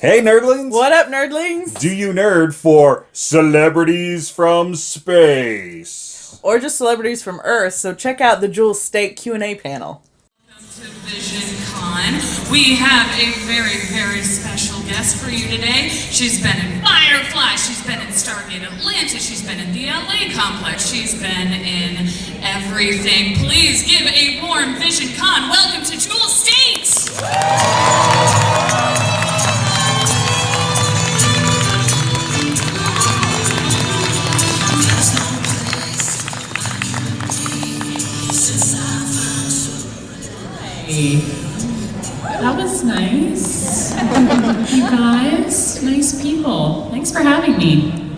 Hey, nerdlings! What up, nerdlings? Do you nerd for celebrities from space? Or just celebrities from Earth, so check out the Jewel Staite Q&A panel. Welcome to Vision Con. We have a very, very special guest for you today. She's been in Firefly, she's been in Stargate Atlantis, she's been in the LA Complex, she's been in everything. Please give a warm Vision Con welcome to Jewel Staite! That was nice. you guys, nice people. Thanks for having me.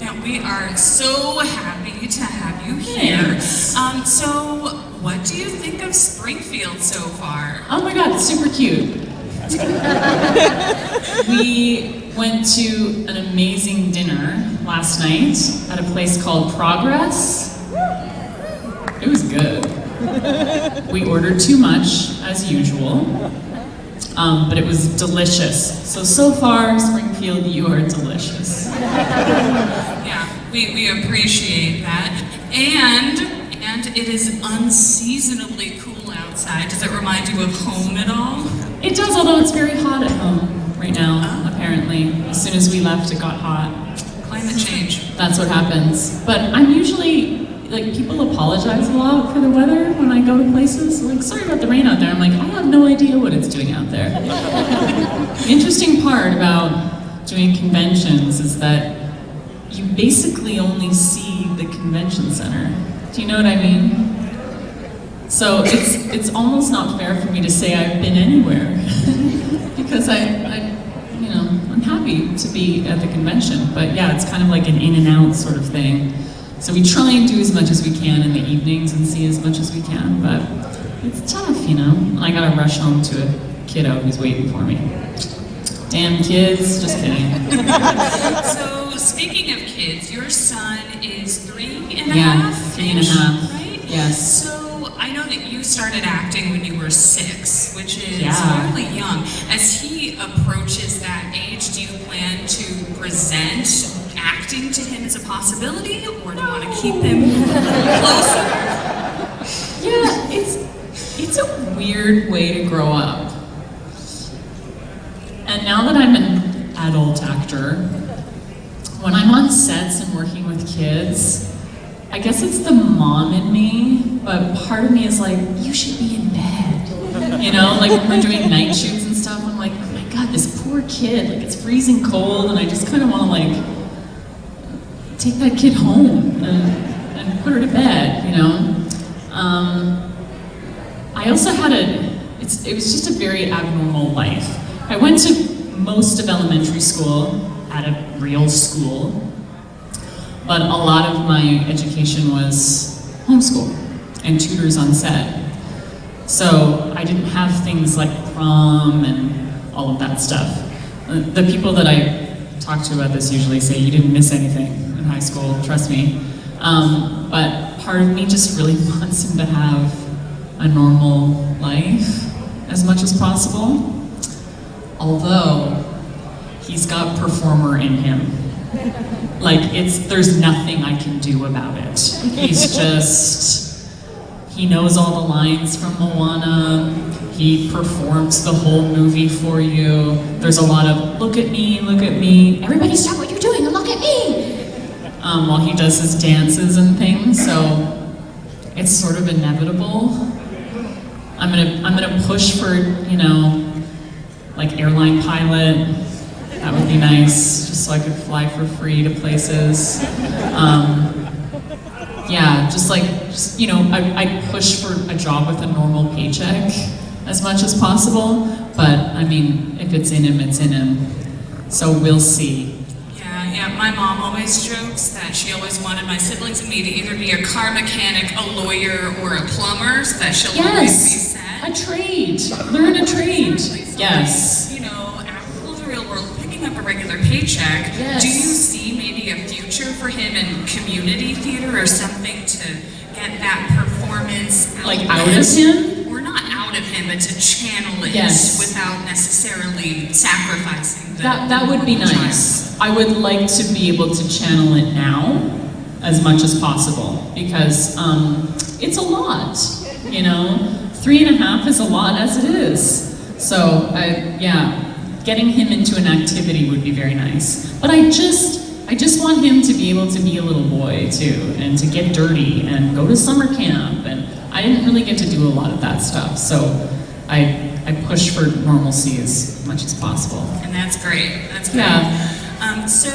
Now, we are so happy to have you here. Thanks. Um, so, what do you think of Springfield so far? Oh my god, it's super cute. we went to an amazing dinner last night at a place called Progress. It was good. We ordered too much, as usual, um, but it was delicious. So, so far, Springfield, you are delicious. Yeah, we, we appreciate that. And and it is unseasonably cool outside. Does it remind you of home at all? It does, although it's very hot at home right now, apparently. As soon as we left, it got hot. Climate change. That's what happens. But I'm usually, like, people apologize a lot for the weather when I go to places. Like, sorry about the rain out there. I'm like, I have no idea what it's doing out there. the interesting part about doing conventions is that you basically only see the convention center. Do you know what I mean? So it's it's almost not fair for me to say I've been anywhere because I, I you know I'm happy to be at the convention, but yeah, it's kind of like an in and out sort of thing. So we try and do as much as we can in the evenings and see as much as we can, but it's tough, you know. I gotta rush home to a kiddo who's waiting for me. Damn kids, just kidding. So, speaking of kids, your son is three and a Yeah, half. three and a half, Right? yes. So, I know that you started acting when you were six, which is Yeah. fairly young. As he approaches that age, do you plan to present acting to him as a possibility, or do you want to keep him closer? Yeah, it's it's a weird way to grow up. And now that I'm an adult actor, when I'm on sets and working with kids, I guess it's the mom in me, but part of me is like, you should be in bed. You know, like when we're doing night shoots and stuff, I'm like, oh my god, this poor kid, like it's freezing cold, and I just kind of want to like take that kid home and, and put her to bed, you know? Um, I also had a, it was just a very abnormal life. I went to most of elementary school at a real school, but a lot of my education was homeschool and tutors on set. So I didn't have things like prom and all of that stuff. Uh, The people that I talk to about this usually say you didn't miss anything in high school, trust me. Um, but part of me just really wants him to have a normal life as much as possible. Although he's got performer in him. Like it's there's nothing I can do about it. He's just he knows all the lines from Moana. He performs the whole movie for you. There's a lot of look at me, look at me. Everybody stop what you're doing and look at me. Um, while he does his dances and things, so it's sort of inevitable. I'm gonna I'm gonna push for you know like airline pilot. That would be nice, just so I could fly for free to places. Um, yeah, just like, just, you know, I, I push for a job with a normal paycheck as much as possible, but I mean, if it's in him, it's in him. So we'll see. Yeah. My mom always jokes that she always wanted my siblings and me to either be a car mechanic, a lawyer, or a plumber, so that she'll always be set. a trade. Learn a trade. Yes. You know, out in the real world, picking up a regular paycheck. Yes. Do you see maybe a future for him in community theater or something to get that performance Like out of him? Or not out of him, but to channel it Yes. without necessarily sacrificing the That, that would be normal child. nice. I would like to be able to channel it now as much as possible because um, it's a lot, you know? Three and a half is a lot as it is. So, I, yeah, getting him into an activity would be very nice. But I just, I just want him to be able to be a little boy too and to get dirty and go to summer camp. And I didn't really get to do a lot of that stuff. So I, I push for normalcy as much as possible. And that's great. That's great. Yeah. Um, so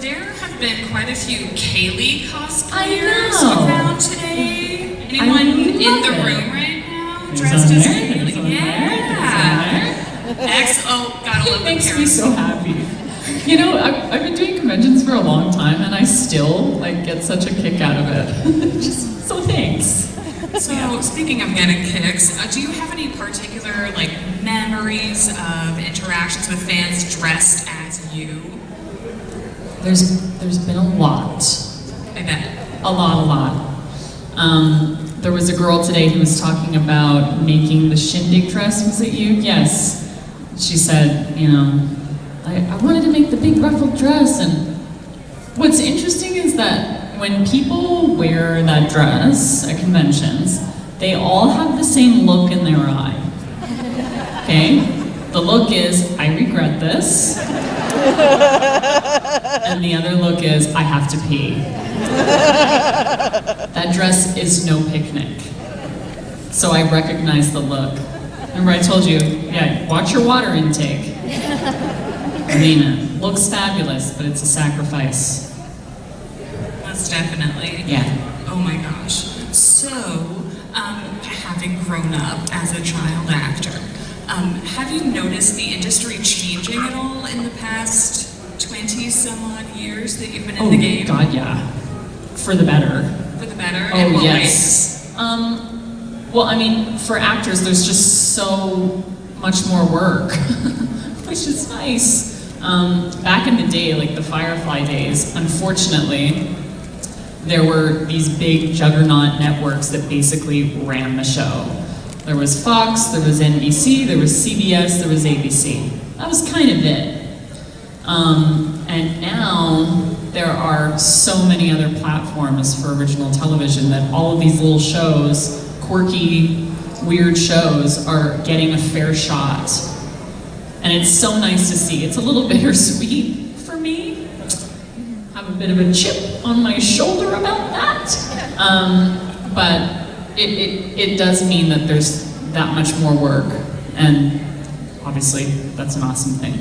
there have been quite a few Kaylee cosplayers around today. Anyone in the it. room right now dressed as Kaylee? there's one there, Yeah. there's one there. X. Oh, gotta love It the makes me so happy. You know, I've, I've been doing conventions for a long time, and I still like get such a kick out of it. Just so thanks. So, speaking of getting kicks, uh, do you have any particular like memories of interactions with fans dressed as you? There's there's been a lot, I bet. a lot, a lot. Um, there was a girl today who was talking about making the shindig dress. Was it you? Yes. She said, you know, I, I wanted to make the big ruffled dress, and what's interesting is that when people wear that dress at conventions, they all have the same look in their eye. Okay? The look is, I regret this. And the other look is, I have to pee. That dress is no picnic. So I recognize the look. Remember I told you, yeah, watch your water intake. It looks fabulous, but it's a sacrifice. Definitely. Yeah. Oh my gosh. So, um, having grown up as a child actor, um, have you noticed the industry changing at all in the past 20 some odd years that you've been in Oh, the game? Oh god, yeah. For the better. For the better? In Oh, what yes. Um, well, I mean, for actors, there's just so much more work, which is nice. Um, back in the day, like the Firefly days, unfortunately, there were these big juggernaut networks that basically ran the show. There was Fox, there was NBC, there was CBS, there was ABC. That was kind of it. Um, and now there are so many other platforms for original television that all of these little shows, quirky, weird shows, are getting a fair shot. And it's so nice to see. It's a little bittersweet a bit of a chip on my shoulder about that. Um, but it, it, it does mean that there's that much more work. And obviously, that's an awesome thing.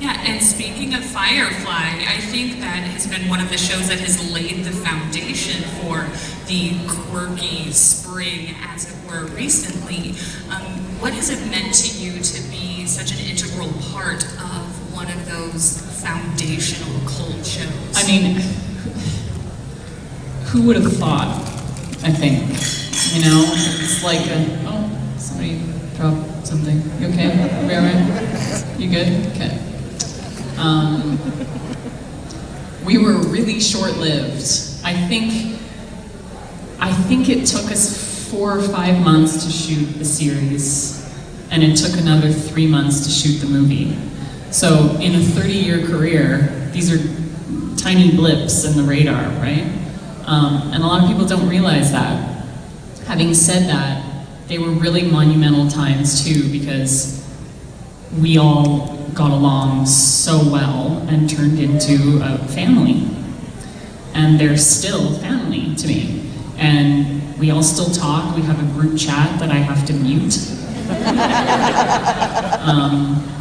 Yeah, and speaking of Firefly, I think that has been one of the shows that has laid the foundation for the quirky spring, as it were, recently. Um, what has it meant to you to be such an integral part of one of those foundational cult shows? I mean, who would have thought? I think, you know, it's like a, oh, somebody dropped something. You okay? You all right? You good? Okay. Um, we were really short-lived. I think, I think it took us four or five months to shoot the series, and it took another three months to shoot the movie. So in a 30-year career, these are tiny blips in the radar, right? Um, and a lot of people don't realize that. Having said that, they were really monumental times too because we all got along so well and turned into a family. And they're still family to me. And we all still talk. We have a group chat that I have to mute. um,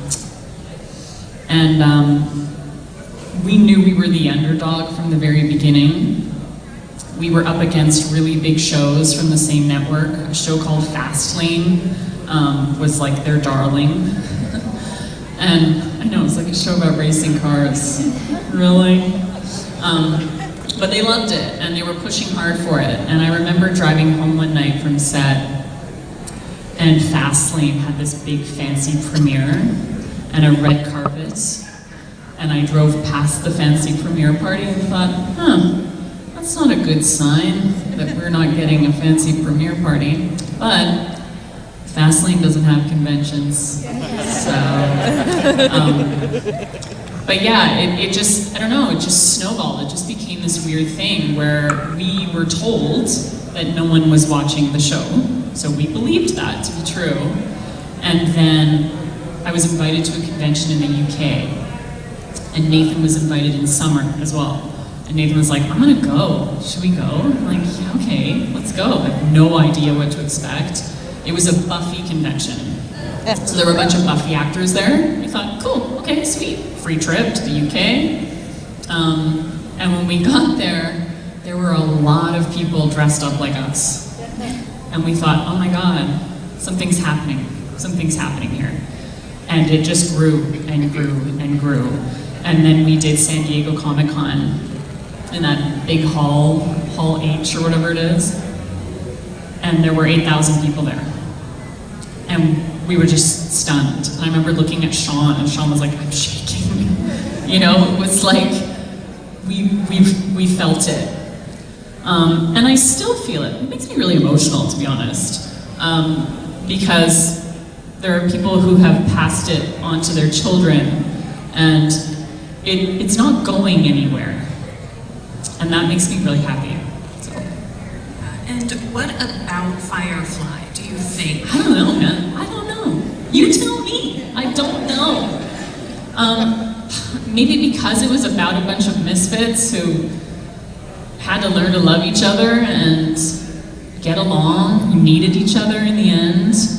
and um, we knew we were the underdog from the very beginning. We were up against really big shows from the same network. A show called Fastlane um, was like their darling. and I know it's like a show about racing cars. really? Um, but they loved it and they were pushing hard for it. And I remember driving home one night from set and Fastlane had this big fancy premiere and a red carpet. And I drove past the fancy premiere party and thought, huh, that's not a good sign that we're not getting a fancy premiere party. But Fastlane doesn't have conventions. So, um, but yeah, it, it just, I don't know, it just snowballed. It just became this weird thing where we were told that no one was watching the show. So we believed that to be true. And then I was invited to a convention in the UK. And Nathan was invited in summer as well. And Nathan was like, I'm gonna go. Should we go? I'm like, yeah, okay, let's go. I have no idea what to expect. It was a Buffy convention. So there were a bunch of Buffy actors there. We thought, cool, okay, sweet. Free trip to the UK. Um, and when we got there, there were a lot of people dressed up like us. And we thought, oh my god, something's happening. Something's happening here. And it just grew and grew and grew. And then we did San Diego Comic Con in that big hall, Hall H or whatever it is. And there were 8,000 people there. And we were just stunned. And I remember looking at Sean, and Sean was like, I'm shaking. You know, it was like, we, we, we felt it. Um, and I still feel it. It makes me really emotional, to be honest. Um, because there are people who have passed it on to their children, and it, it's not going anywhere. And that makes me really happy. So, And what about Firefly, do you think? I don't know, man. I don't know. You tell me. I don't know. Um, maybe because it was about a bunch of misfits who had to learn to love each other and get along, needed each other in the end.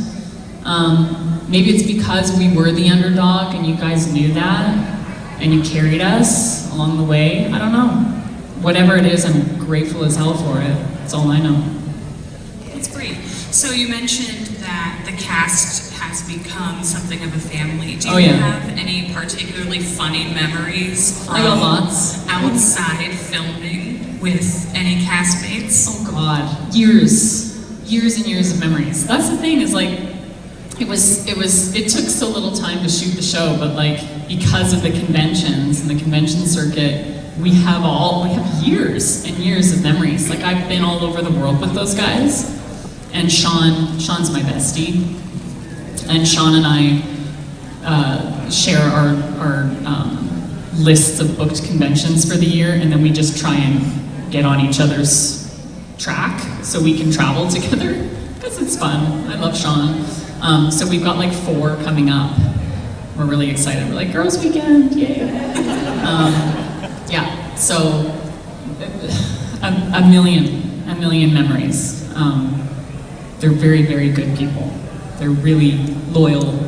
Um, maybe it's because we were the underdog and you guys knew that and you carried us along the way. I don't know. Whatever it is, I'm grateful as hell for it. That's all I know. That's great. So you mentioned that the cast has become something of a family. Do you Oh, yeah. have any particularly funny memories from I got lots. outside filming with any castmates? Oh God, years, years and years of memories. That's the thing is like, it was, it was, it took so little time to shoot the show, but like because of the conventions and the convention circuit, we have all, we have years and years of memories. Like I've been all over the world with those guys, and Sean, Sean's my bestie, and Sean and I uh, share our, our um, lists of booked conventions for the year, and then we just try and get on each other's track so we can travel together because it's fun. I love Sean. Um, so we've got like four coming up. We're really excited. We're like girls' weekend, yay! Um, yeah. So a, a million, a million memories. Um, they're very, very good people. They're really loyal,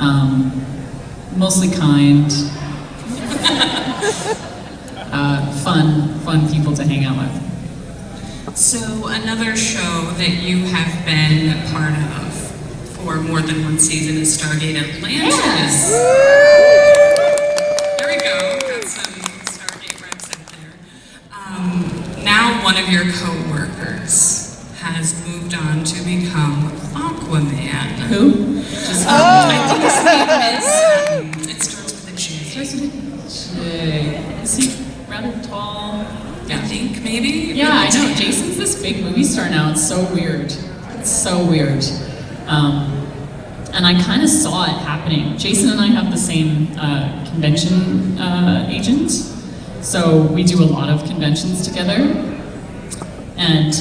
um, mostly kind, uh, fun, fun people to hang out with. So another show that you have been a part of for more than one season is Stargate Atlantis. There we go. Got some Stargate reps out there. Um, now one of your co-workers has moved on to become Aquaman. Who? Just, um, I think his name is. Um, it starts with a J. Jay. Is he rather tall? I think maybe. Yeah, I know. Jason's this big movie star now. It's so weird. It's so weird. Um, and I kind of saw it happening. Jason and I have the same uh, convention uh, agent, so we do a lot of conventions together. And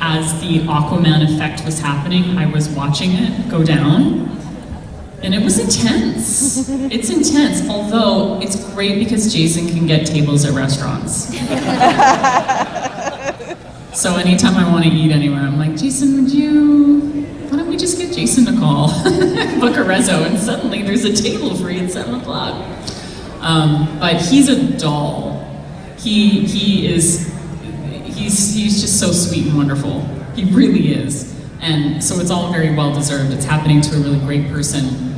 as the Aquaman effect was happening, I was watching it go down. And it was intense. It's intense, although it's great because Jason can get tables at restaurants. So anytime I want to eat anywhere, I'm like, Jason, would you, why don't we just get Jason to call, book a and suddenly there's a table free at seven o'clock. Um, but he's a doll. He, he is, he's, he's just so sweet and wonderful. He really is. And so it's all very well deserved. It's happening to a really great person.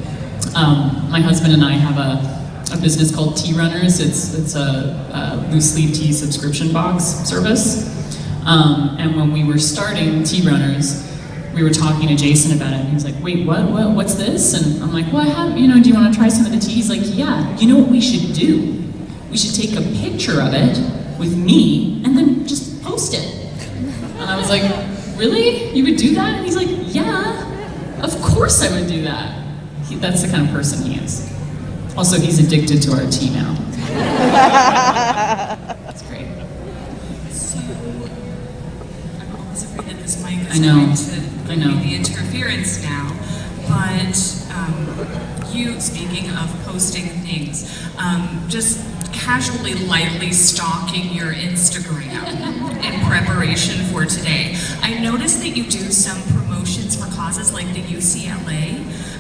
Um, my husband and I have a, a business called Tea Runners. It's, it's a, a loose leaf tea subscription box service. Um, and when we were starting Tea Runners, we were talking to Jason about it, and he was like, wait, what, what, what's this? And I'm like, well, I have, you know, do you want to try some of the tea? He's like, yeah, you know what we should do? We should take a picture of it with me, and then just post it. And I was like, really? You would do that? And he's like, yeah. Of course I would do that. He, that's the kind of person he is. Also, he's addicted to our tea now. That's great. So, I'm always afraid that this mic is I know. I know. the interference now, but um, you, speaking of posting things, um, just casually, lightly stalking your Instagram in preparation for today. I noticed that you do some promotions for causes like the UCLA.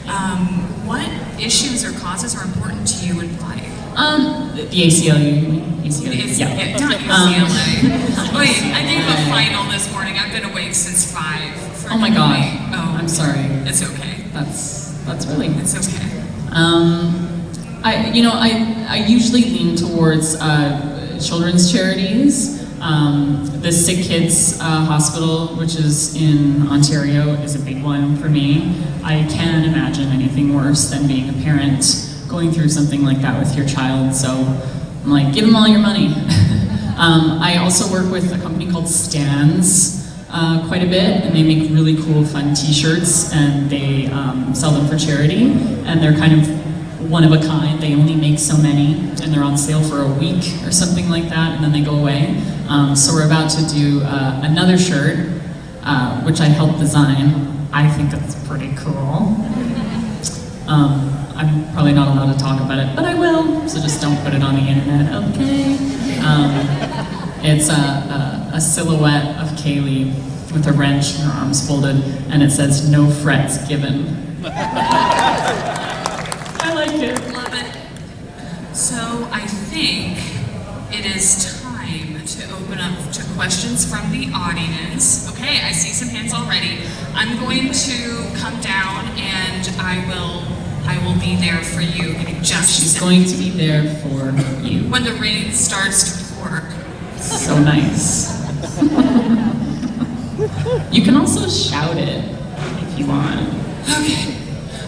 Um, what issues or causes are important to you and why? Um, the ACLU, ACLU, yeah. yeah. Not um, UCLA. Wait, I gave a final this morning. I've been awake since 5. Oh my god. Oh, I'm sorry. It's okay. That's that's really It's okay. Um, I, you know, I, I usually lean towards uh, children's charities. Um, the Sick Kids uh, Hospital, which is in Ontario, is a big one for me. I can't imagine anything worse than being a parent going through something like that with your child. So I'm like, give them all your money. um, I also work with a company called Stands uh, quite a bit, and they make really cool, fun T-shirts, and they um, sell them for charity, and they're kind of one of a kind. They only make so many, and they're on sale for a week or something like that, and then they go away. Um, so we're about to do uh, another shirt, uh, which I helped design. I think it's pretty cool. Um, I'm probably not allowed to talk about it, but I will, so just don't put it on the internet, okay? It's a, a, a silhouette of Kaylee with a wrench and her arms folded, and it says, no frets given. I like it. Love it. So I think it is time to open up to questions from the audience. Okay, I see some hands already. I'm going to come down and I will I will be there for you. Just She's going to be there for you. when the rain starts to pour. So nice. you can also shout it if you want. Okay.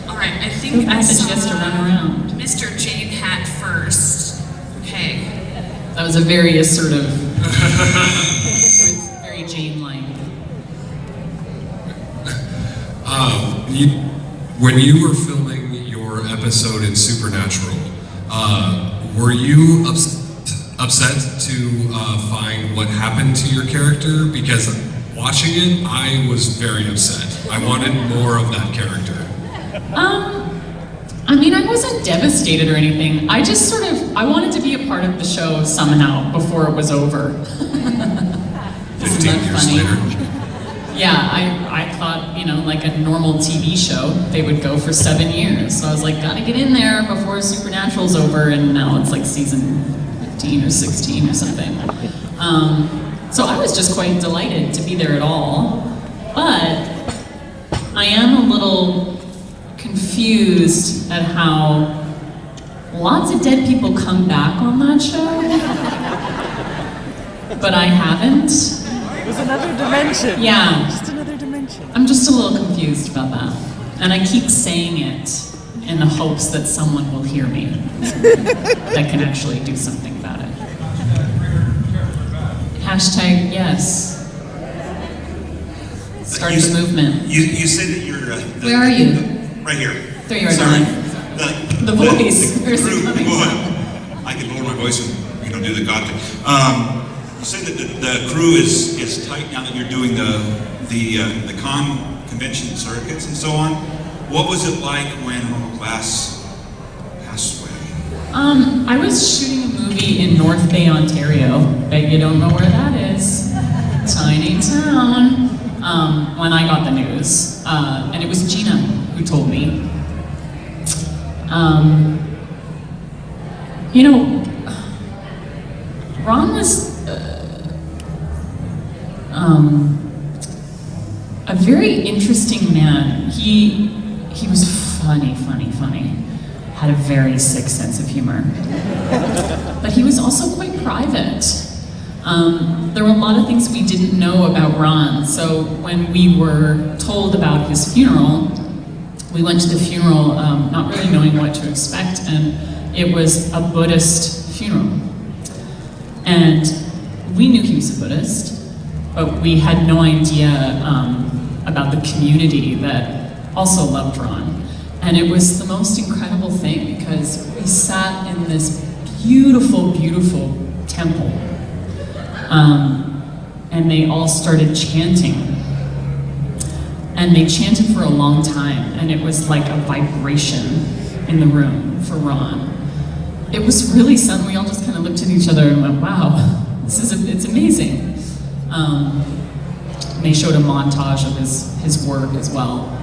All right. I think I had the saw chance to run around? Mr. Jayne Hat first. Okay. That was a very assertive, very Jayne-like. Um, you, when you were filming your episode in Supernatural, uh, were you ups- upset to uh, find what happened to your character? Because watching it, I was very upset. I wanted more of that character. Um, I mean, I wasn't devastated or anything. I just sort of, I wanted to be a part of the show somehow before it was over. 15 years funny? later. Yeah, I, I thought, you know, like a normal TV show, they would go for seven years. So I was like, gotta get in there before Supernatural's over, and now it's like season 15 or 16 or something. Um, so I was just quite delighted to be there at all. But I am a little confused at how lots of dead people come back on that show. But I haven't. It was another dimension. Yeah. Just another dimension. I'm just a little confused about that. And I keep saying it in the hopes that someone will hear me that can actually do something. Hashtag yes. Start You the movement. You, you say that you're. Uh, the, Where are you? the- right here. There you are, Sorry. The, The voice. The, Where's it crew, coming boy, I can lower my voice and you know do the God thing. Um, you say that the, the crew is is tight now that you're doing the the uh, the con convention circuits and so on. What was it like when last, away? Um, I was shooting a movie in North Bay, Ontario. Bet you don't know where that is. Tiny town. Um, when I got the news, uh, and it was Gina who told me. Um, you know, Ron was uh, um, a very interesting man. He he was funny, funny, funny. Had a very sick sense of humor. But he was also quite private. Um, there were a lot of things we didn't know about Ron. So when we were told about his funeral, we went to the funeral um, not really knowing what to expect, and it was a Buddhist funeral. And we knew he was a Buddhist, but we had no idea um, about the community that also loved Ron. And it was the most incredible thing because we sat in this beautiful, beautiful temple. Um, and they all started chanting. And they chanted for a long time, and it was like a vibration in the room for Ron. It was really something, we all just kind of looked at each other and went, wow, this is, a, it's amazing. Um, they showed a montage of his, his work as well.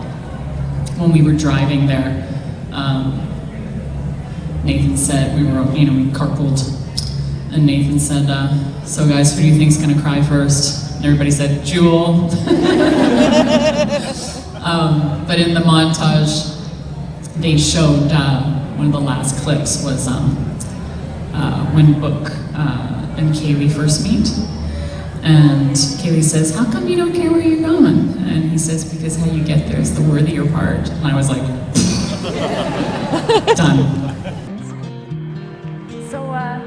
When we were driving there, um, Nathan said, we were, you know, we carpooled, and Nathan said, uh, so guys, who do you think's gonna cry first? And everybody said, Jewel. um, but in the montage, they showed, uh, one of the last clips was um, uh, when Book uh, and Kaylee first meet. And Kaylee says, how come you don't care where you're going? And he says, because how you get there is the worthier part. And I was like, done. So, uh,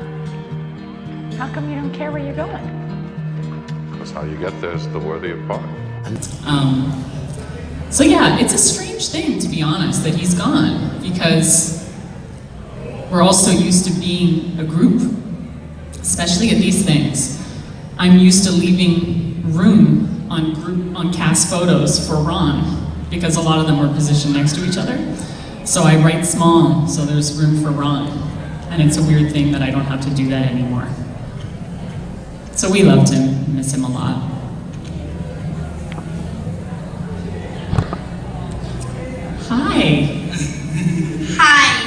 how come you don't care where you're going? That's how you get there is the worthier part. Um, so yeah, it's a strange thing, to be honest, that he's gone, because we're all so used to being a group, especially at these things. I'm used to leaving room on group on cast photos for Ron, because a lot of them were positioned next to each other. So I write small, so there's room for Ron. And it's a weird thing that I don't have to do that anymore. So we loved him, miss him a lot. Hi. Hi.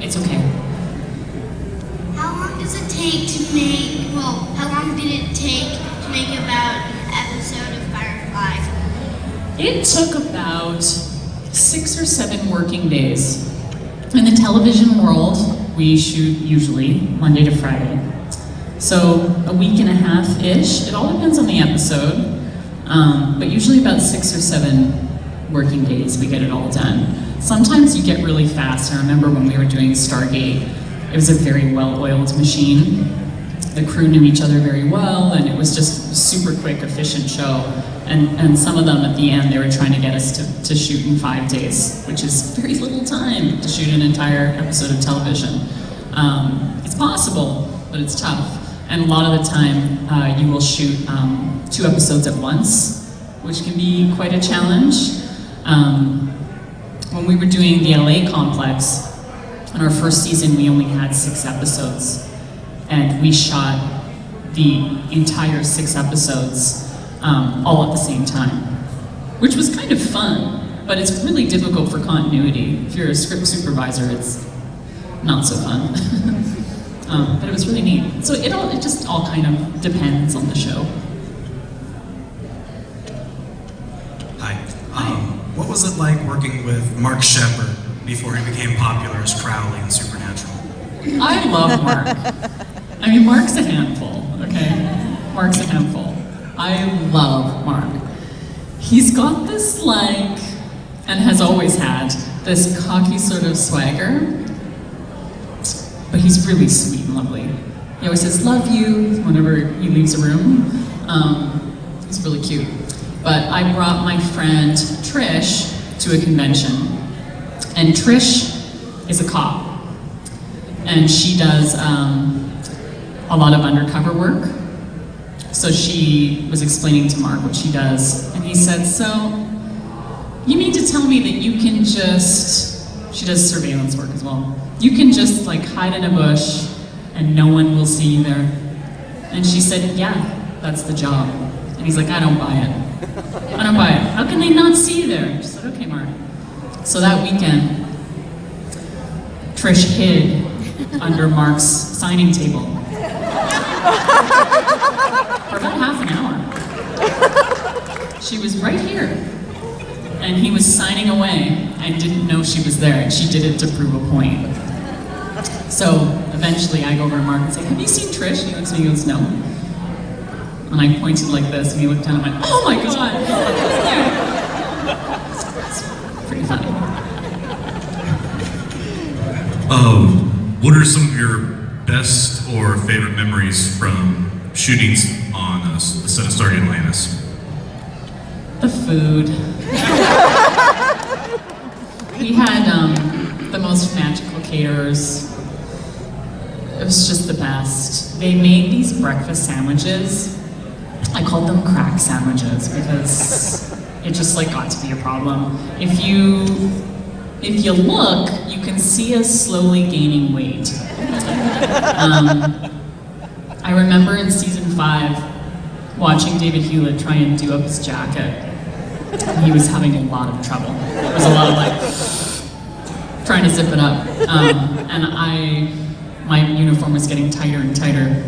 It's okay. Does it take to make, well, how long did it take to make about an episode of Firefly? It took about six or seven working days. In the television world, we shoot usually Monday to Friday. So a week and a half-ish, it all depends on the episode, um, but usually about six or seven working days we get it all done. Sometimes you get really fast. I remember when we were doing Stargate, it was a very well-oiled machine. The crew knew each other very well, and it was just a super quick, efficient show. And, and some of them at the end, they were trying to get us to, to shoot in five days, which is very little time to shoot an entire episode of television. Um, it's possible, but it's tough. And a lot of the time, uh, you will shoot um, two episodes at once, which can be quite a challenge. Um, when we were doing the LA complex, in our first season, we only had six episodes, and we shot the entire six episodes um, all at the same time, which was kind of fun, but it's really difficult for continuity. If you're a script supervisor, it's not so fun. um, but it was really neat. So it all, it just all kind of depends on the show. Hi. Um, what was it like working with Mark Sheppard before he became popular as Crowley in Supernatural? I love Mark. I mean, Mark's a handful, okay? Mark's a handful. I love Mark. He's got this, like, and has always had, this cocky sort of swagger, but he's really sweet and lovely. He always says, love you, whenever he leaves a room. Um, he's really cute. But I brought my friend Trish to a convention, and Trish is a cop. And she does um, a lot of undercover work. So she was explaining to Mark what she does, and he said, so, you mean to tell me that you can just, she does surveillance work as well, you can just like hide in a bush and no one will see you there? And she said, yeah, that's the job. And he's like, I don't buy it. I don't buy it. How can they not see you there? She said, okay, Mark. So that weekend, Trish hid under Mark's signing table for about half an hour. She was right here, and he was signing away and didn't know she was there, and she did it to prove a point. So eventually I go over to Mark and say, have you seen Trish? And he looks at me and goes, no. And I pointed like this, and he looked down and went, oh my god! Um, what are some of your best or favorite memories from shootings on uh, the set of Stargate Atlantis? The food. we had um, the most magical caterers. It was just the best. They made these breakfast sandwiches. I called them crack sandwiches because it just like got to be a problem. If you if you look, you can see us slowly gaining weight. Um, I remember in season five watching David Hewlett try and do up his jacket. He was having a lot of trouble. It was a lot of like trying to zip it up, um, and I my uniform was getting tighter and tighter.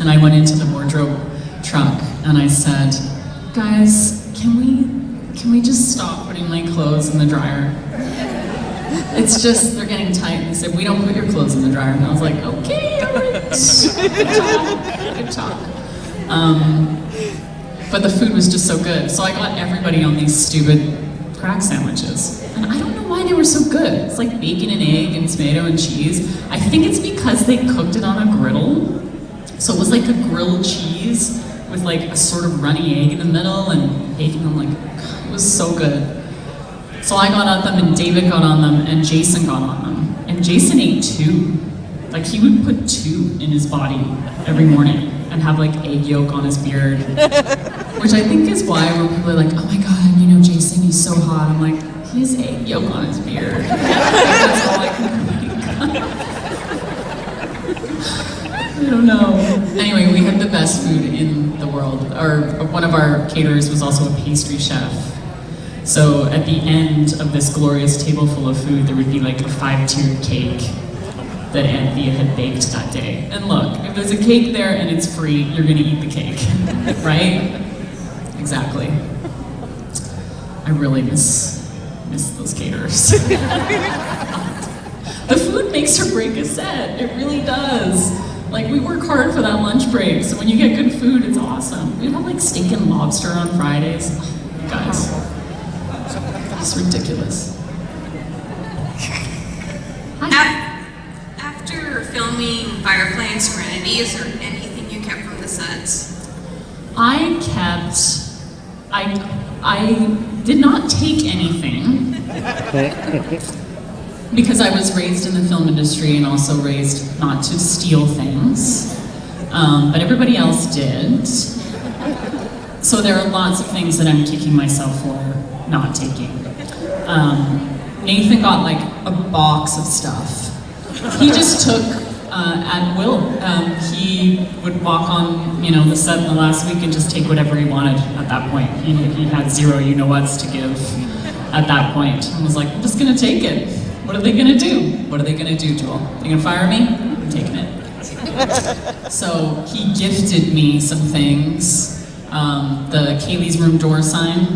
And I went into the wardrobe truck and I said, "Guys, can we can we just stop putting my clothes in the dryer?" It's just, they're getting tight. They said, we don't put your clothes in the dryer. And I was like, okay, all right. Good talk, good talk. Um, but the food was just so good. So I got everybody on these stupid crack sandwiches. And I don't know why they were so good. It's like bacon and egg and tomato and cheese. I think it's because they cooked it on a griddle. So it was like a grilled cheese with like a sort of runny egg in the middle and bacon. I'm like, God, it was so good. So I got on them and David got on them and Jason got on them. And Jason ate two. Like he would put two in his body every morning and have like egg yolk on his beard. Which I think is why when people are like, oh my god, you know Jason, he's so hot. I'm like, he has egg yolk on his beard. That's all I can I don't know. Anyway, we had the best food in the world. Our, one of our caterers was also a pastry chef. So at the end of this glorious table full of food, there would be like a five-tiered cake that Anthea had baked that day. And look, if there's a cake there and it's free, you're gonna eat the cake, right? Exactly. I really miss, miss those caterers. the food makes or break a set, it really does. Like we work hard for that lunch break, so when you get good food, it's awesome. We have like steak and lobster on Fridays. Oh, guys, that's ridiculous. After filming Firefly and Serenity, is there anything you kept from the sets? I kept, I, I did not take anything because I was raised in the film industry and also raised not to steal things. Um, but everybody else did. So there are lots of things that I'm kicking myself for not taking. Um, Nathan got like a box of stuff. He just took uh, at will. Um, he would walk on, you know, the set in the last week and just take whatever he wanted at that point. He, he had zero you-know-whats to give at that point. And was like, I'm just gonna take it. What are they gonna do? What are they gonna do, Joel? They gonna fire me? I'm taking it. so he gifted me some things. Um, the Kaylee's room door sign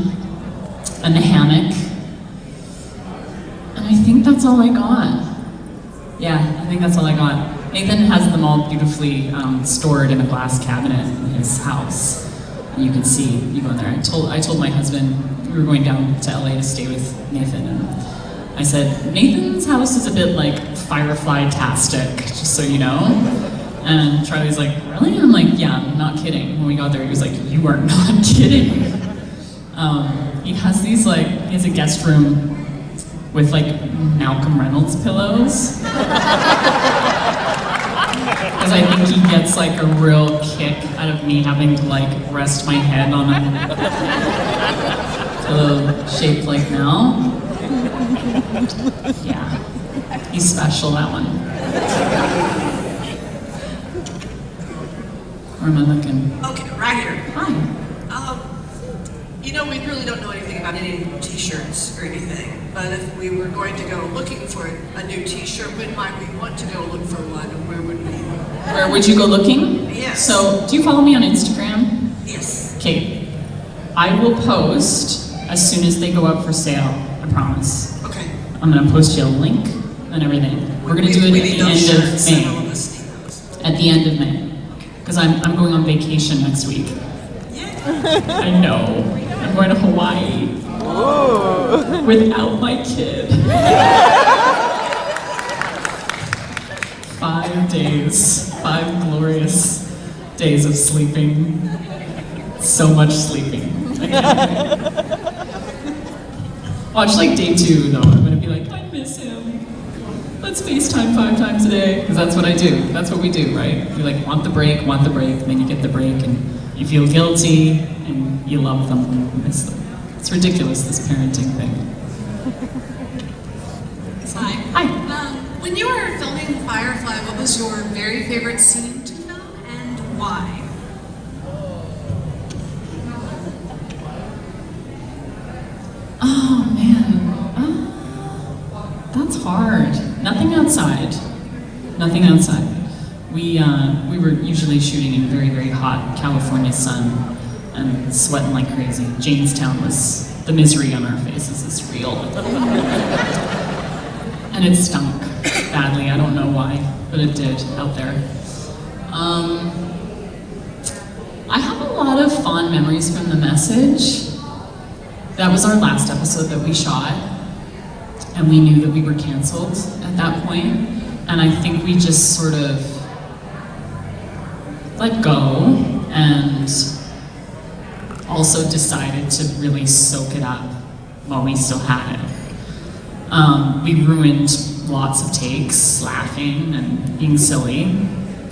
and the hammock. And I think that's all I got. Yeah, I think that's all I got. Nathan has them all beautifully um, stored in a glass cabinet in his house. And you can see, you go in there. I told, I told my husband, we were going down to LA to stay with Nathan, and I said, Nathan's house is a bit like Firefly-tastic, just so you know. And Charlie's like, really? And I'm like, yeah, I'm not kidding. When we got there, he was like, you are not kidding. Um, he has these like, he has a guest room with like Malcolm Reynolds pillows. Because I think he gets like a real kick out of me having to like rest my head on a pillow shaped like Mal. Yeah, he's special, that one. Where am I looking? Okay, right here. Hi. Um, you know, we really don't know anything about any t-shirts or anything, but if we were going to go looking for a new t-shirt, when might we want to go look for one, and where would we? Where would you go looking? Yes. So, do you follow me on Instagram? Yes. Okay. I will post as soon as they go up for sale, I promise. Okay. I'm gonna post you a link and everything. We're gonna We- do it at the end of shirts, and all May. of us need those. At the end of May. Because I'm, I'm going on vacation next week. I know. I'm going to Hawaii. Without my kid. Five days. Five glorious days of sleeping. So much sleeping. Watch like day two though. I'm gonna be like, I miss him. Let's FaceTime five times a day because that's what I do. That's what we do, right? You like want the break, want the break, then you get the break, and you feel guilty, and you love them and you miss them. It's ridiculous this parenting thing. Hi. Hi. Um, when you were filming Firefly, what was your very favorite scene to film and why? Oh hard. Nothing outside. Nothing outside. We uh, we were usually shooting in very very hot California sun and sweating like crazy. Jaynestown was the misery on our faces is real, and it stunk badly. I don't know why, but it did out there. Um, I have a lot of fond memories from the message. That was our last episode that we shot, and we knew that we were canceled at that point. and I think we just sort of let go and also decided to really soak it up while we still had it. Um, we ruined lots of takes, laughing and being silly.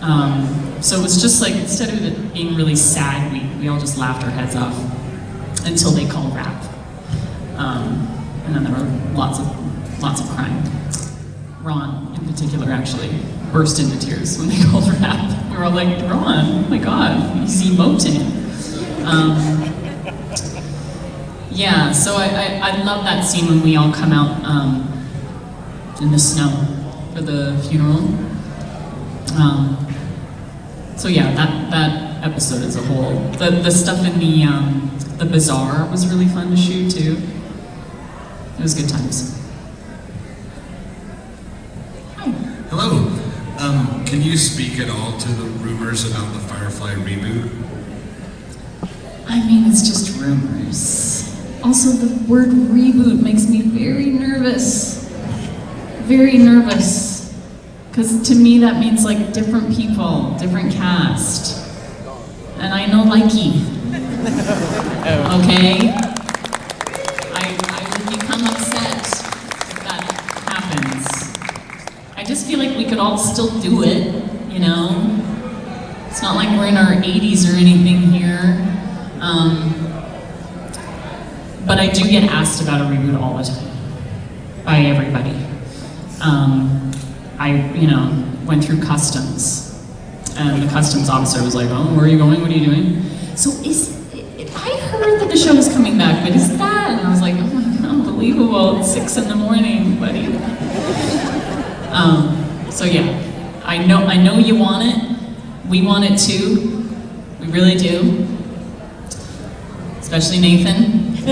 Um, so it was just like, instead of it being really sad, we, we all just laughed our heads off until they called wrap. Um, and then there were lots of lots of crying. Ron, in particular, actually burst into tears when they called wrap. We were all like, Ron, oh my god, he's emoting. Um, yeah, so I, I, I love that scene when we all come out um, in the snow for the funeral. Um, so yeah, that, that episode as a whole. The, the stuff in the, um, the bazaar was really fun to shoot too. It was good times. Hello. Um, can you speak at all to the rumors about the Firefly reboot? I mean, it's just rumors. Also, the word reboot makes me very nervous. Very nervous. Because to me, that means like different people, different cast. And I know Likey. Okay? Could all still do it, you know? It's not like we're in our 80s or anything here. Um, but I do get asked about a reboot all the time by everybody. Um, I, you know, went through customs, and the customs officer was like, "Oh, where are you going? What are you doing?" So is I heard that the show is coming back, but is that? And I was like, "Oh my god, unbelievable! It's six in the morning, buddy." Um, so yeah, I know I know you want it. We want it too. We really do. Especially Nathan.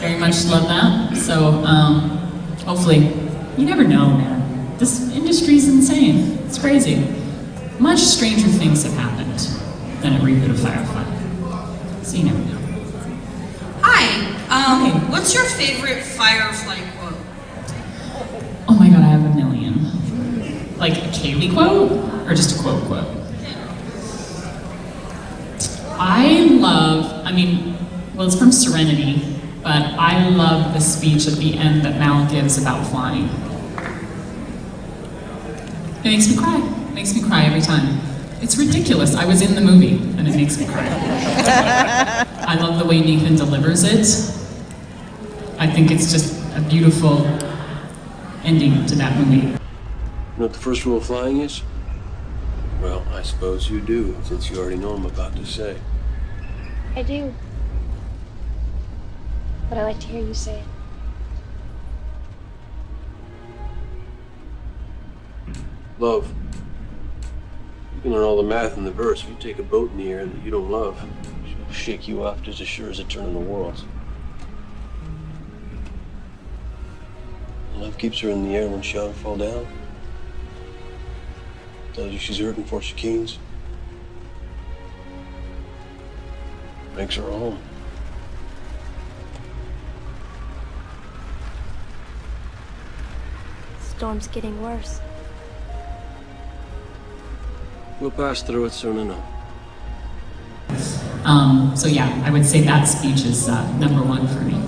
Very much love that. So um, hopefully, you never know, man. This industry's insane. It's crazy. Much stranger things have happened than a reboot of Firefly. So you never know. Hi. Um, What's your favorite Firefly quote? Oh my god, I have a million. Like a Kaylee quote? Or just a quote quote? I love, I mean, well, it's from Serenity, but I love the speech at the end that Mal gives about flying. It makes me cry. It makes me cry every time. It's ridiculous. I was in the movie, and it makes me cry. I love the way Nathan delivers it. I think it's just a beautiful ending to that movie. You know what the first rule of flying is? Well, I suppose you do, since you already know what I'm about to say. I do. But I like to hear you say it. Love. You can learn all the math in the verse. If you take a boat in the air that you don't love, she'll shake you off just as sure as a turn in the world. Love keeps her in the air when she ought to fall down. Tells you she's hurting before she keens. Makes her home. Storm's getting worse. We'll pass through it soon enough. Um, so yeah, I would say that speech is uh, number one for me.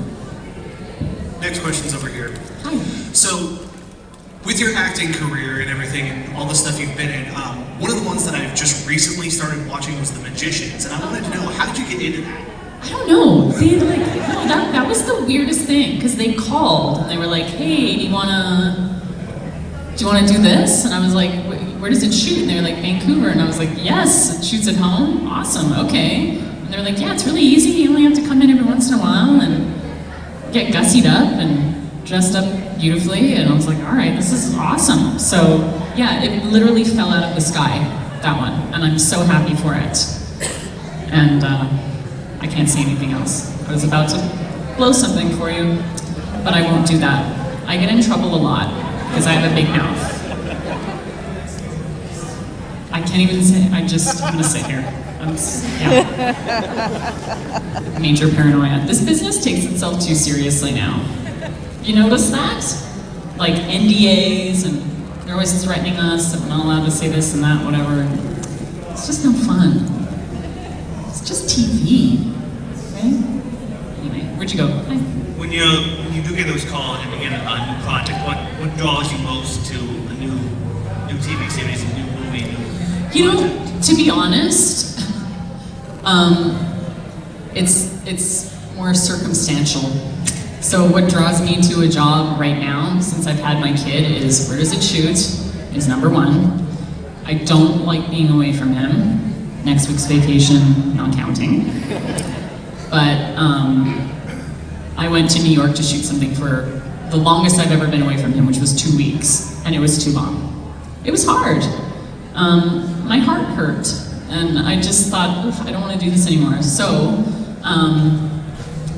Next question's over here. Hi. So, with your acting career and everything, and all the stuff you've been in, um, one of the ones that I've just recently started watching was The Magicians, and I wanted to know how did you get into that? I don't know. They like no, that that was the weirdest thing because they called and they were like, "Hey, do you wanna do you wanna do this?" And I was like, "Where does it shoot?" And they were like, "Vancouver." And I was like, "Yes, it shoots at home. Awesome. Okay." And they were like, "Yeah, it's really easy. You only have to come in every once in a while and get gussied up and dressed up beautifully." And I was like, "All right, this is awesome." So yeah, it literally fell out of the sky that one, and I'm so happy for it. And. Uh, I can't say anything else. I was about to blow something for you, but I won't do that. I get in trouble a lot because I have a big mouth. I can't even say, I just, I'm gonna sit here. I'm, yeah. Major paranoia. This business takes itself too seriously now. You notice that? Like NDAs and they're always threatening us that we're not allowed to say this and that, whatever. It's just no fun. It's just TV. Right? Anyway, where'd you go? Hi. When you when you do get those calls and you get a, a new project, what what draws you most to a new new TV series, a new movie? New You know, to be honest, um, it's it's more circumstantial. So what draws me to a job right now, since I've had my kid, is where does it shoot? Is number one. I don't like being away from him. Next week's vacation, not counting. But um, I went to New York to shoot something for the longest I've ever been away from him, which was two weeks, and it was too long. It was hard. Um, my heart hurt, and I just thought, "Oof, I don't want to do this anymore. So, um,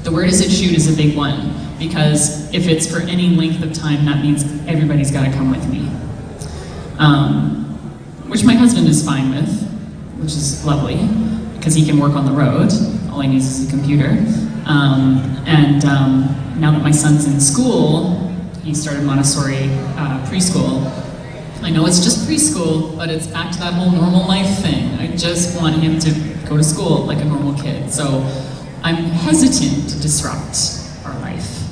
the where does it shoot is a big one, because if it's for any length of time, that means everybody's got to come with me. Um, which my husband is fine with, which is lovely, because he can work on the road. All he needs is a computer. Um, and um, now that my son's in school, he started Montessori uh, preschool. I know it's just preschool, but it's back to that whole normal life thing. I just want him to go to school like a normal kid. So I'm hesitant to disrupt our life.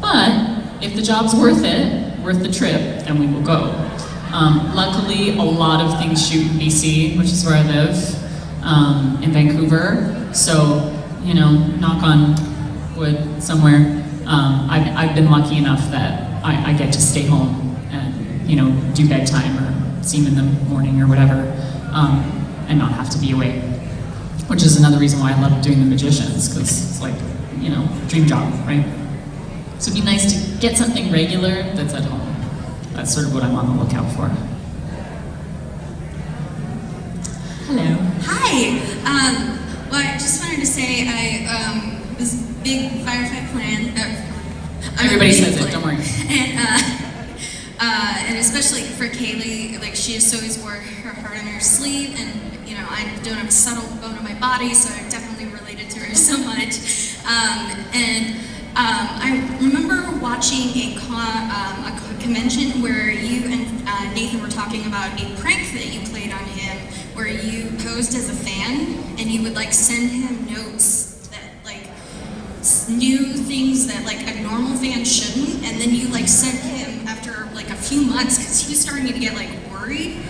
But if the job's worth it, worth the trip, then we will go. Um, luckily, a lot of things shoot in BC, which is where I live, um, in Vancouver. So, you know, knock on wood somewhere. Um, I've, I've been lucky enough that I, I get to stay home and, you know, do bedtime or see him in the morning or whatever, um, and not have to be away. Which is another reason why I love doing The Magicians, because it's like, you know, dream job, right? So it'd be nice to get something regular that's at home. That's sort of what I'm on the lookout for. Hello. Hi. Um, well, I just wanted to say I um, was big Firefly plan. Uh, Everybody big says it, don't worry. And uh, uh, and especially for Kaylee, like she just always wore her heart on her sleeve, and you know I don't have a subtle bone in my body, so I definitely related to her so much. Um, and um, I remember watching a, con, um, a convention where you and uh, Nathan were talking about a prank that you played on him, where you posed as a fan and you would like send him notes that like new things that like a normal fan shouldn't, and then you like sent him after like a few months because he was starting to get like worried,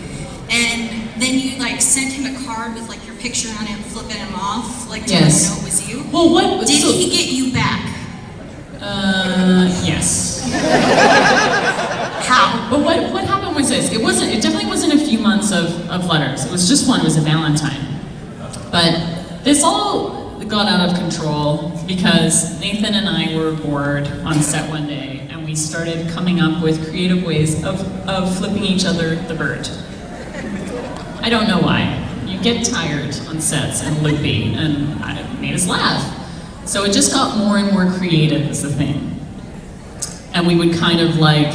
and then you like sent him a card with like your picture on it, flipping him off, like to Yes. know it was you. Well, what- did so- he get you back? Uh, yes. How? But what, what happened was this. It wasn't, it definitely wasn't a few months of, of letters. It was just one, it was a Valentine. But this all got out of control because Nathan and I were bored on set one day and we started coming up with creative ways of, of flipping each other the bird. I don't know why. You get tired on sets and loopy, and made us laugh. So it just got more and more creative as a thing. And we would kind of like,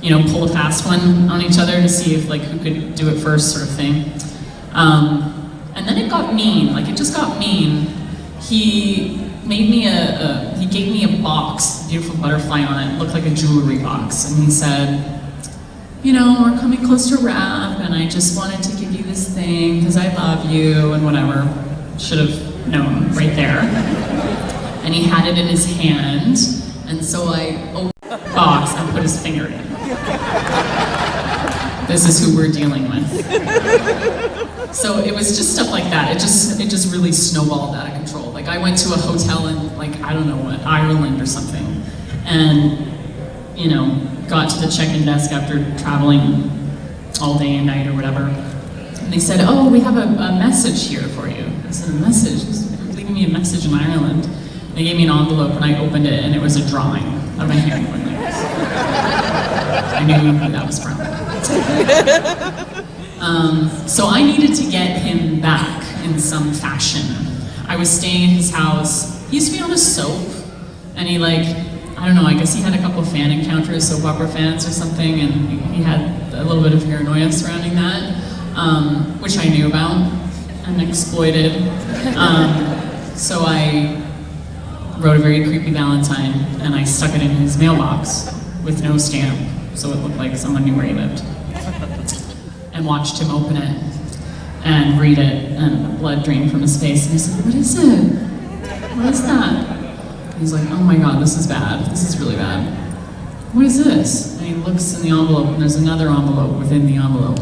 you know, pull a fast one on each other to see if like who could do it first sort of thing. Um, and then it got mean, like it just got mean. He made me a, a, he gave me a box, beautiful butterfly on it, looked like a jewelry box, and he said, you know, we're coming close to wrap, and I just wanted to give you this thing because I love you and whatever. should have known right there. And he had it in his hand, and so I opened the box and put his finger in. This is who we're dealing with. So it was just stuff like that. It just it just really snowballed out of control. Like I went to a hotel in like I don't know what Ireland or something, and you know got to the check-in desk after traveling all day and night or whatever. And they said, "Oh, we have a, a message here for you." I said, "A message? Leaving me a message in Ireland." They gave me an envelope and I opened it and it was a drawing of a hand going like this. I knew who that was from. Um, so I needed to get him back in some fashion. I was staying in his house. He used to be on a soap, and he like, I don't know, I guess he had a couple fan encounters, soap opera fans or something, and he, had a little bit of paranoia surrounding that, um, which I knew about and exploited. Um, so I wrote a very creepy Valentine, and I stuck it in his mailbox with no stamp, so it looked like someone knew where he lived and watched him open it and read it, and blood drained from his face. And he said, What is it? What is that? He's like, Oh my god, this is bad. This is really bad. What is this? And he looks in the envelope, and there's another envelope within the envelope.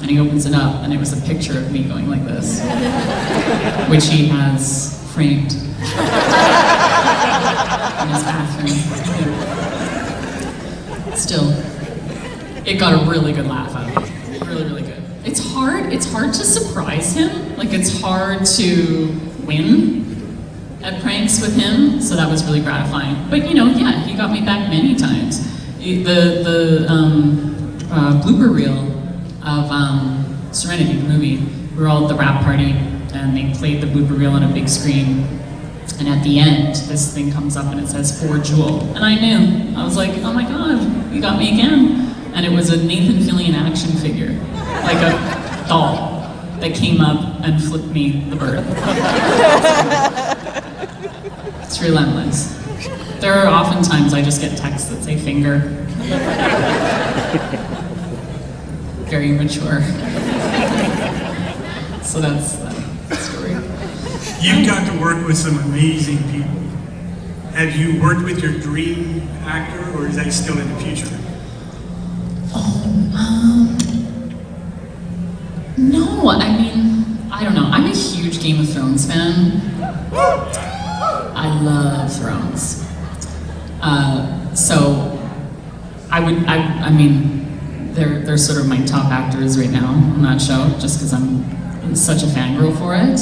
And he opens it up, and it was a picture of me going like this, which he has framed in his bathroom. Still, it got a really good laugh out of it. Really, really good. It's hard, it's hard to surprise him. Like it's hard to win at pranks with him, so that was really gratifying. But you know, yeah, he got me back many times. The, the um, uh, blooper reel of um, Serenity, the movie, we were all at the wrap party, and they played the blooper reel on a big screen, and at the end, this thing comes up and it says for Jewel. And I knew. I was like, oh my god, you got me again. And it was a Nathan Fillion action figure, like a doll, that came up and flipped me the bird. it's relentless. There are often times I just get texts that say finger. Very mature. so that's that story. You've got to work with some amazing people. Have you worked with your dream actor, or is that still in the future? Oh, Um, no, I mean, I don't know. I'm a huge Game of Thrones fan. I love Thrones. Uh, so, I would, I, I mean, they're, they're sort of my top actors right now on that show, just because I'm, I'm such a fangirl for it.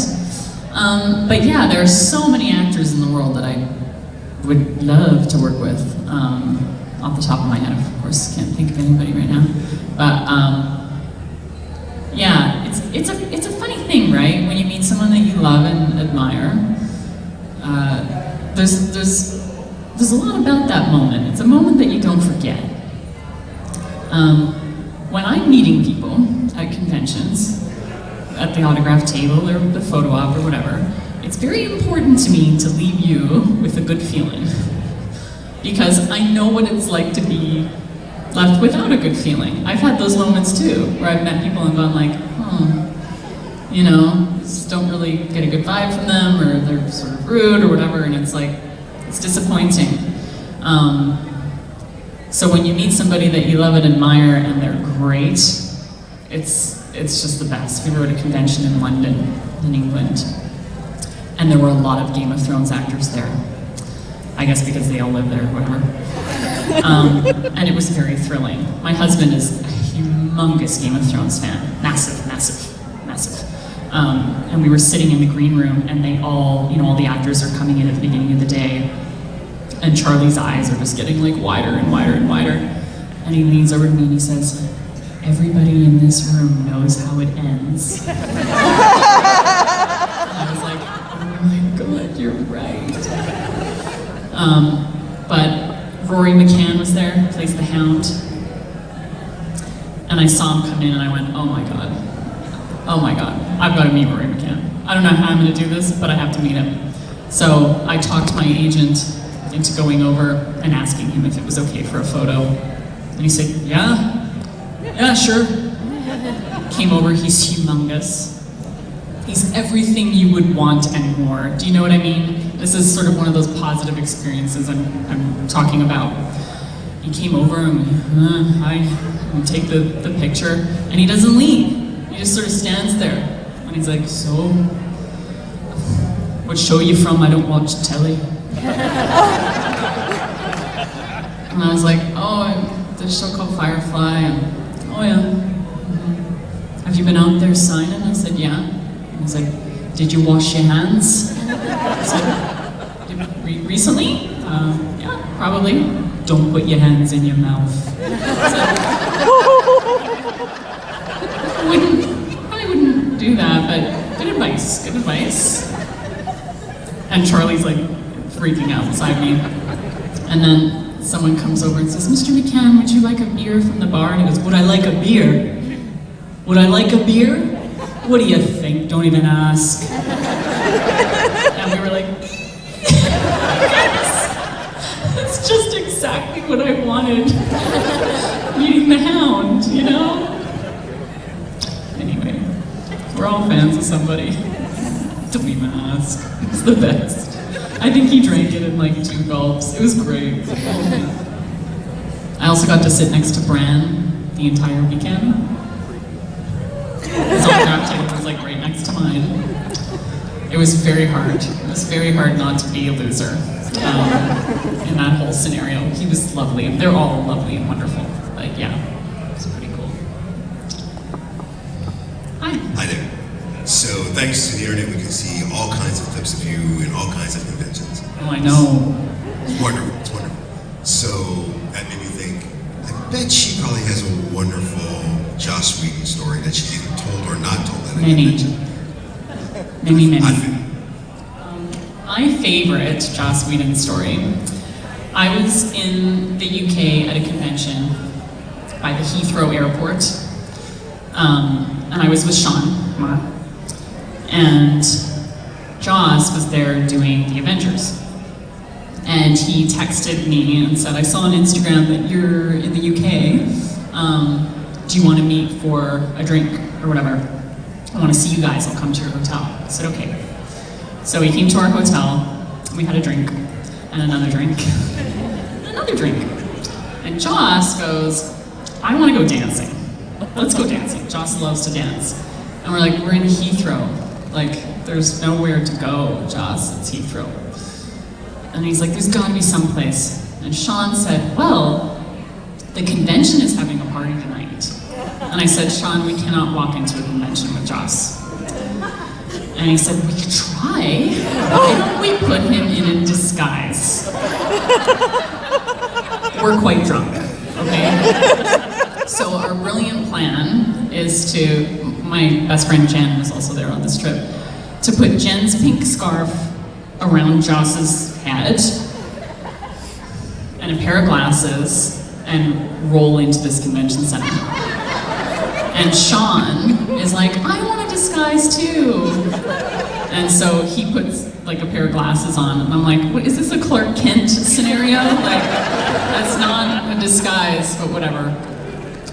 Um, but yeah, there are so many actors in the world that I would love to work with. Um, off the top of my head, of course, can't think of anybody right now. But um, yeah, it's it's a it's a funny thing, right? When you meet someone that you love and admire, there's there's there's a lot about that moment. It's a moment that you don't forget. Um, when I'm meeting people at conventions, at the autograph table or the photo op or whatever, it's very important to me to leave you with a good feeling. because I know what it's like to be left without a good feeling. I've had those moments too, where I've met people and gone like, hmm, you know, just don't really get a good vibe from them, or they're sort of rude or whatever, and it's like, it's disappointing. Um, so when you meet somebody that you love and admire and they're great, it's, it's just the best. We were at a convention in London, in England, and there were a lot of Game of Thrones actors there. I guess because they all live there, whatever. Um, and it was very thrilling. My husband is a humongous Game of Thrones fan, massive, massive, massive. Um, and we were sitting in the green room, and they all, you know, all the actors are coming in at the beginning of the day, and Charlie's eyes are just getting like wider and wider and wider. And he leans over to me and he says, "Everybody in this room knows how it ends." I was like, "Oh my God, you're right." Um, but Rory McCann was there, plays the Hound. And I saw him come in and I went, oh my god. Oh my god, I've got to meet Rory McCann. I don't know how I'm going to do this, but I have to meet him. So I talked my agent into going over and asking him if it was okay for a photo. And he said, yeah, yeah, sure. Came over, he's humongous. He's everything you would want and more. Do you know what I mean? This is sort of one of those positive experiences I'm, I'm talking about. He came over and uh, hi, take the, the picture, and he doesn't leave. He just sort of stands there, and he's like, so, what show you from? I don't watch telly. and I was like, oh, this show called Firefly. And, oh yeah. Have you been out there signing? I said, yeah. And he's like, did you wash your hands? I said, re- recently? Uh, yeah, probably. Don't put your hands in your mouth. I wouldn't, wouldn't do that, but good advice, good advice. And Charlie's like freaking out beside me. And then someone comes over and says, Mr. McCann, would you like a beer from the bar? And he goes, would I like a beer? Would I like a beer? What do you think? Don't even ask. and we were like, yes, that's just exactly what I wanted. Meeting the hound, you know? We're all fans of somebody. Don't even ask. It's the best. I think he drank it in like two gulps. It was great. I also got to sit next to Bran the entire weekend. His autograph table was like right next to mine. It was very hard. It was very hard not to be a loser um, in that whole scenario. He was lovely. They're all lovely and wonderful. But yeah, it was pretty cool. Hi there. So thanks to the internet, we can see all kinds of clips of you in all kinds of conventions. Oh, I know. It's wonderful. It's wonderful. So that made me think. I bet she probably has a wonderful Joss Whedon story that she's either told or not told at a Many. convention. Many, many. Um, my favorite Joss Whedon story. I was in the UK at a convention by the Heathrow Airport, um, and I was with Sean and Joss was there doing the Avengers. And he texted me and said, I saw on Instagram that you're in the UK. Um, do you want to meet for a drink or whatever? I want to see you guys. I'll come to your hotel. I said, okay. So he came to our hotel. We had a drink and another drink and another drink. And Joss goes, I want to go dancing. Let's go dancing. Joss loves to dance. And we're like, we're in Heathrow. Like, there's nowhere to go, Joss. It's Heathrow. And he's like, there's gotta be someplace. And Sean said, well, the convention is having a party tonight. And I said, Sean, we cannot walk into a convention with Joss. And he said, we could try. Why don't we put him in a disguise? We're quite drunk, okay? So our brilliant plan is to, my best friend Jen was also there on this trip, to put Jen's pink scarf around Joss's head and a pair of glasses and roll into this convention center. And Sean is like, I want a disguise too. And so he puts like a pair of glasses on, and I'm like, what, is this a Clark Kent scenario? Like, that's not a disguise, but whatever.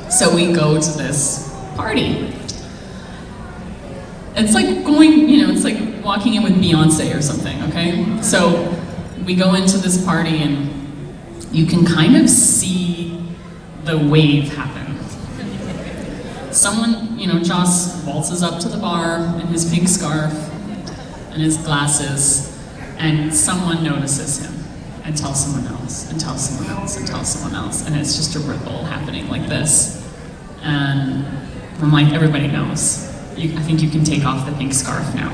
So we go to this party. It's like going, you know, it's like walking in with Beyonce or something, okay? So we go into this party and you can kind of see the wave happen. Someone, you know, Joss waltzes up to the bar in his pink scarf and his glasses, and someone notices him and tells someone else, and tells someone else, and tells someone else, and it's just a ripple happening like this. And I'm like, everybody knows. You, I think you can take off the pink scarf now.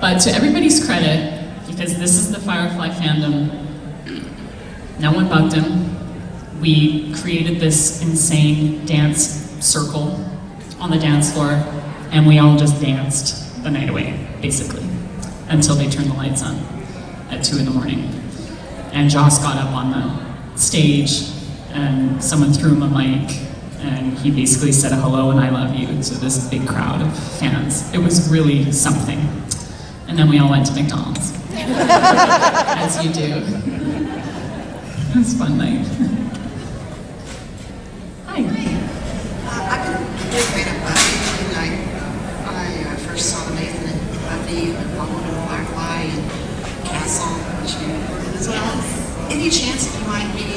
But to everybody's credit, because this is the Firefly fandom, no one bugged him. We created this insane dance circle on the dance floor, and we all just danced the night away, basically, until they turned the lights on at 2 in the morning. And Joss got up on the stage, and someone threw him a mic, and he basically said hello and I love you So this big crowd of fans. It was really something. And then we all went to McDonald's, as you do. it was fun night. Hi. Uh, I've been a Buffy I, uh, first saw the Nathan and Buffy and Bumble and Black Lie and Castle, which you heard. Any chance that you might be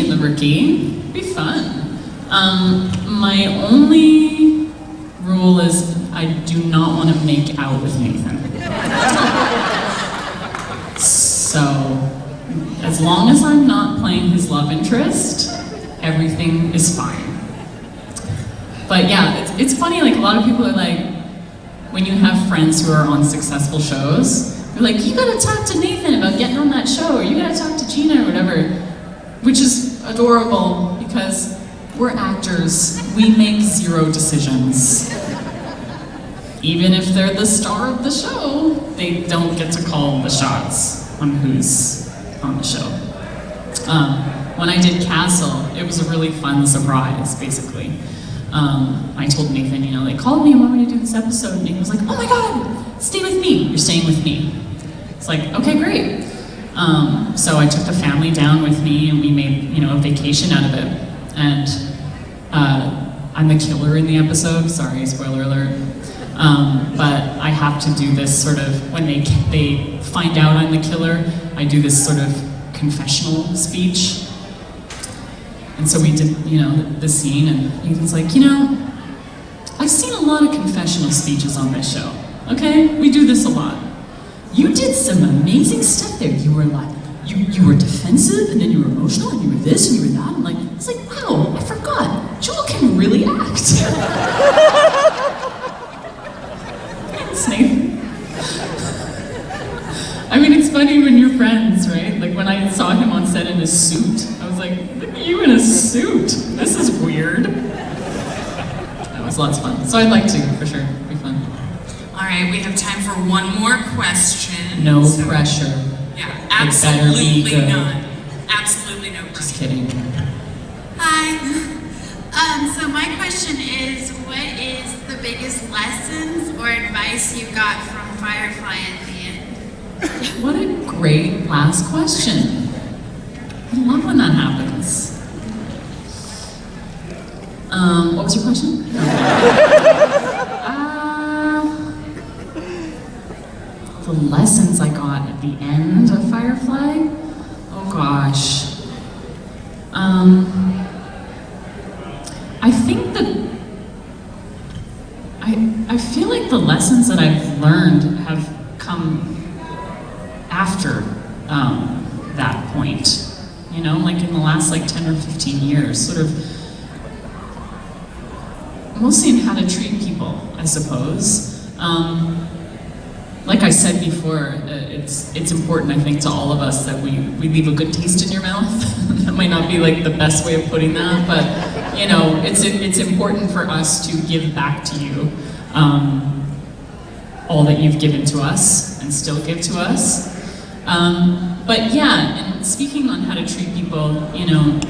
in the rookie. It'd be fun. Um, my only rule is I do not want to make out with Nathan. So, as long as I'm not playing his love interest, everything is fine. But yeah, it's, it's funny, like a lot of people are like, when you have friends who are on successful shows, they're like, you gotta talk to Nathan about getting on that show, or you gotta talk to Gina or whatever, which is adorable because we're actors. We make zero decisions. Even if they're the star of the show, they don't get to call the shots on who's on the show. Um, when I did Castle, it was a really fun surprise, basically. Um, I told Nathan, you know, they called me and wanted me to do this episode, and he was like, oh my god, stay with me, you're staying with me. It's like, okay, great. Um, so I took the family down with me, and we made, you know, a vacation out of it. And uh, I'm the killer in the episode, sorry, spoiler alert. Um, but I have to do this sort of, when they, they find out I'm the killer, I do this sort of confessional speech. And so we did, you know, the, the scene, and Ethan's like, you know, I've seen a lot of confessional speeches on this show, okay? We do this a lot. You did some amazing stuff there. You were like, you, you were defensive, and then you were emotional, and you were this, and you were that. I'm like, it's like, wow, I forgot. Jewel can really act. I mean, it's funny when you're friends, right? Like when I saw him on set in his suit, I was like, look at you in a suit. This is weird. That was lots of fun. So I'd like to, for sure. It'd be fun. All right, we have time for one more question. No So- pressure. Yeah, It be absolutely good. none. Absolutely no pressure. Just kidding. Hi. Um, so my question is, what is the biggest lessons or advice you got from Firefly at the end? What a great last question. I love when that happens. Um, what was your question? lessons I got at the end of Firefly? Oh gosh. Um, I think that I, I feel like the lessons that I've learned have come after um, that point. You know, like in the last like 10 or 15 years, sort of mostly in how to treat people, I suppose. Um, like I said before, uh, it's it's important, I think, to all of us that we, we leave a good taste in your mouth. that might not be like the best way of putting that, but you know, it's it's important for us to give back to you um, all that you've given to us and still give to us. Um, but yeah, and speaking on how to treat people, you know,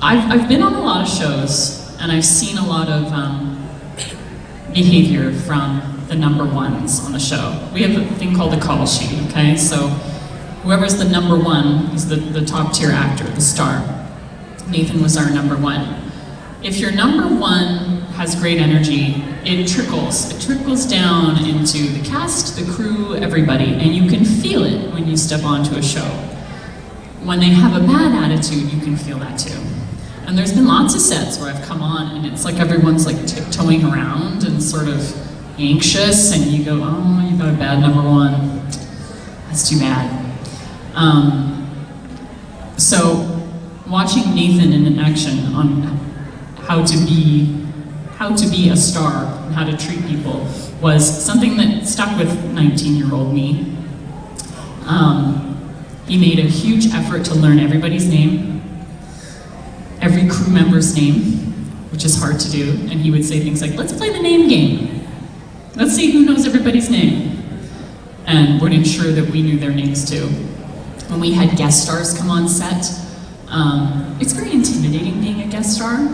I've, I've been on a lot of shows and I've seen a lot of um, behavior from the number ones on the show. We have a thing called a call sheet, okay? So whoever's the number one is the, the top tier actor, the star. Nathan was our number one. If your number one has great energy, it trickles. It trickles down into the cast, the crew, everybody, and you can feel it when you step onto a show. When they have a bad attitude, you can feel that too. And there's been lots of sets where I've come on and it's like everyone's like tiptoeing around and sort of anxious and you go, oh, you got a bad number one. That's too bad. Um, so watching Nathan in action on how to be how to be a star and how to treat people was something that stuck with 19-year-old me. Um, he made a huge effort to learn everybody's name, every crew member's name, which is hard to do, and he would say things like, let's play the name game. Let's see who knows everybody's name. And would ensure that we knew their names too. When we had guest stars come on set, um, it's very intimidating being a guest star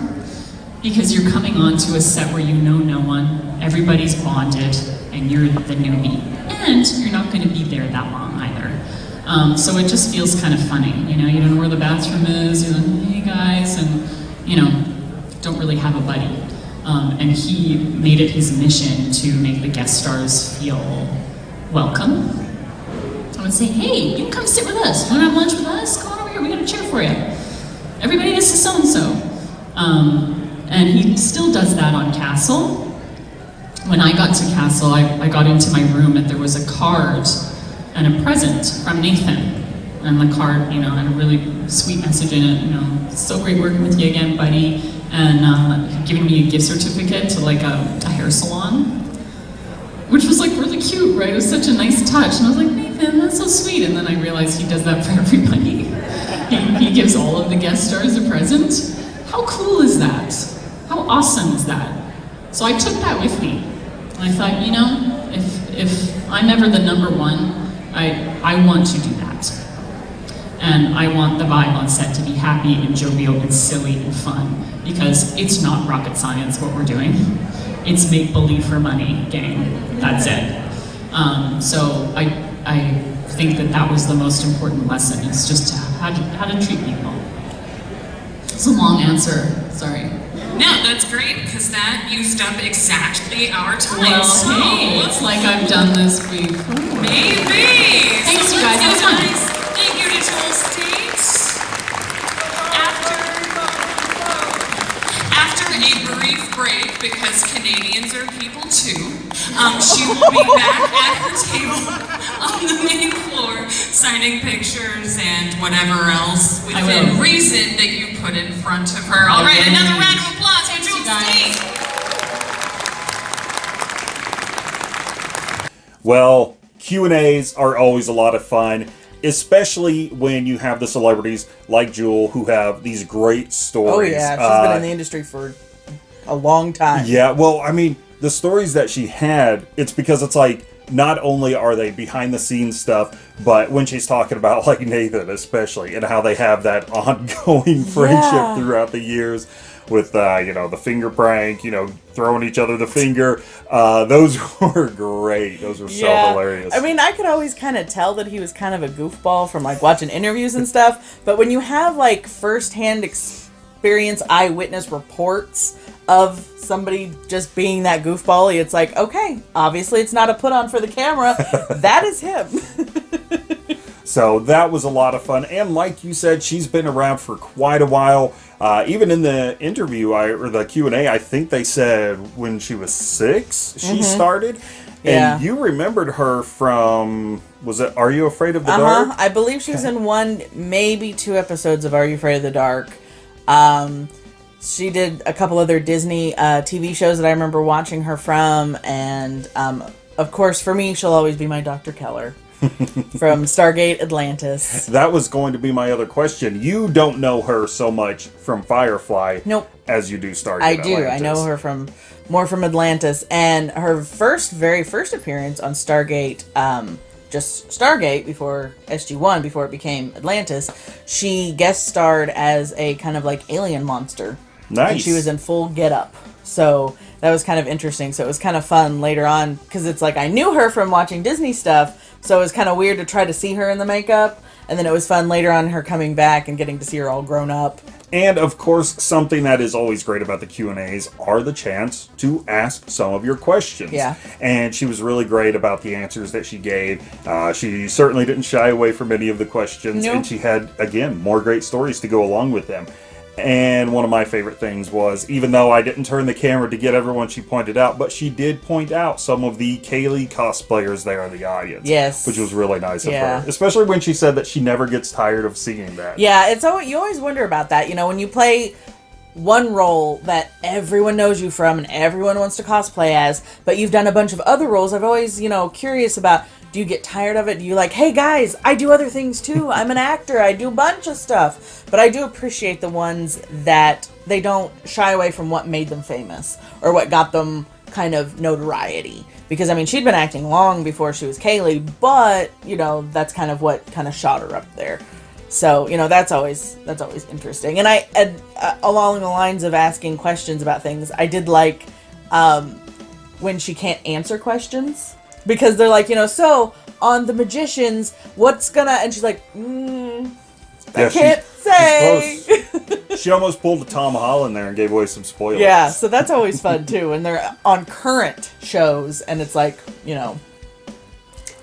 because you're coming onto a set where you know no one, everybody's bonded, and you're the newbie. And you're not going to be there that long either. Um, so it just feels kind of funny, you know, you don't know where the bathroom is, you're like, hey guys, and, you know, don't really have a buddy. Um, and he made it his mission to make the guest stars feel welcome. I would say, hey, you can come sit with us. You want to have lunch with us? Come on over here, we gotta cheer for you. Everybody, this is so and so. Um, and he still does that on Castle. When I got to Castle, I, I got into my room and there was a card and a present from Nathan. And the card, you know, had a really sweet message in it, you know, so great working with you again, buddy. And uh, giving me a gift certificate to like a, a hair salon, which was like really cute, right? It was such a nice touch. And I was like, Nathan, that's so sweet. And then I realized he does that for everybody. he, he gives all of the guest stars a present. How cool is that? How awesome is that? So I took that with me. And I thought, you know, if, if I'm ever the number one, I, I want to do that. And I want the vibe on set to be happy and jovial and silly and fun because it's not rocket science what we're doing. It's make believe for money game. That's it. Um, so I, I think that that was the most important lesson is just how to, how to treat people. It's a long answer, sorry. No, that's great because that used up exactly our time. Well, so hey, it's like I've done this before. maybe. Thanks, So you guys. let's That was fun. Guys. Thank you to Jewel Staite. After after a brief break, because Canadians are people too, um, she will be back at her table on the main floor, signing pictures and whatever else I within reason that you put in front of her. All I right, will. another round of applause for Jewel Staite. Well, Q&As are always a lot of fun, especially when you have the celebrities like Jewel who have these great stories. Oh stories. yeah, she's been Uh, in the industry for a long time. Yeah, well, I mean, the stories that she had, it's because it's like not only are they behind the scenes stuff, but when she's talking about like Nathan especially and how they have that ongoing friendship Yeah. throughout the years with uh, you know, the finger prank, you know, throwing each other the finger. Uh, those were great. Those were so hilarious. I mean, I could always kind of tell that he was kind of a goofball from like watching interviews and stuff. But when you have like firsthand experience, eyewitness reports of somebody just being that goofbally, it's like, okay, obviously it's not a put on for the camera. that is him. So that was a lot of fun, and like you said, she's been around for quite a while. Uh, even in the interview, I or the Q and A, I think they said when she was six, she Mhm. started. Yeah. And you remembered her from was it Are You Afraid of the Uh Dark? I believe she was in one, maybe two episodes of Are You Afraid of the Dark. Um, she did a couple other Disney uh, TV shows that I remember watching her from, and um, of course, for me, she'll always be my Dr. Keller from Stargate Atlantis. That was going to be my other question. You don't know her so much from Firefly, Nope. as you do Stargate. I do. I know her from more from Atlantis, and her first, very first appearance on Stargate, um, just Stargate before SG One, before it became Atlantis. She guest starred as a kind of like alien monster. And Nice. she was in full get up. So that was kind of interesting. So it was kind of fun later on because it's like I knew her from watching Disney stuff. So it was kind of weird to try to see her in the makeup. And then it was fun later on her coming back and getting to see her all grown up. And of course, something that is always great about the Q and A's are the chance to ask some of your questions. Yeah. And she was really great about the answers that she gave. Uh, she certainly didn't shy away from any of the questions, Nope. and she had again more great stories to go along with them. And one of my favorite things was, even though I didn't turn the camera to get everyone she pointed out, but she did point out some of the Kaylee cosplayers there in the audience. Yes. Which was really nice Yeah. of her. Especially when she said that she never gets tired of seeing that. Yeah, it's always, you always wonder about that. You know, when you play one role that everyone knows you from and everyone wants to cosplay as, but you've done a bunch of other roles, I've always, you know, curious about do you get tired of it? Do you like, hey guys, I do other things too. I'm an actor. I do a bunch of stuff. But I do appreciate the ones that they don't shy away from what made them famous or what got them kind of notoriety. Because I mean, she'd been acting long before she was Kaylee, but you know, that's kind of what kind of shot her up there. So you know that's always that's always interesting. And I, and, uh, along the lines of asking questions about things, I did like um, when she can't answer questions because they're like, you know, so on the magicians, what's gonna? And she's like, mm, I Yeah, can't say. she almost pulled a Tom Holland there and gave away some spoilers. Yeah, so that's always fun too. And they're on current shows, and it's like, you know,